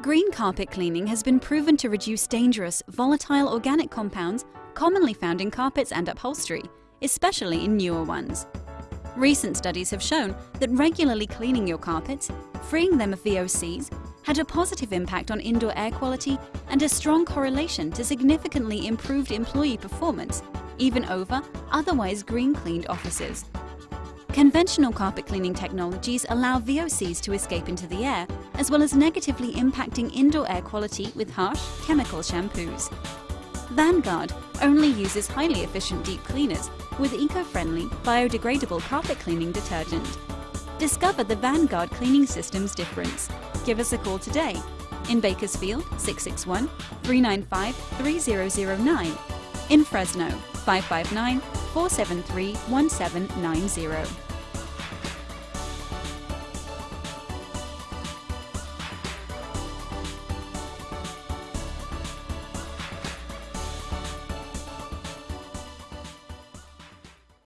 Green carpet cleaning has been proven to reduce dangerous, volatile organic compounds commonly found in carpets and upholstery, especially in newer ones. Recent studies have shown that regularly cleaning your carpets, freeing them of VOCs, had a positive impact on indoor air quality and a strong correlation to significantly improved employee performance, even over otherwise green cleaned offices. Conventional carpet cleaning technologies allow VOCs to escape into the air, as well as negatively impacting indoor air quality with harsh, chemical shampoos. Vanguard only uses highly efficient deep cleaners with eco-friendly, biodegradable carpet cleaning detergent. Discover the Vanguard cleaning system's difference. Give us a call today in Bakersfield 661 395 3009, in Fresno 559 473 1790.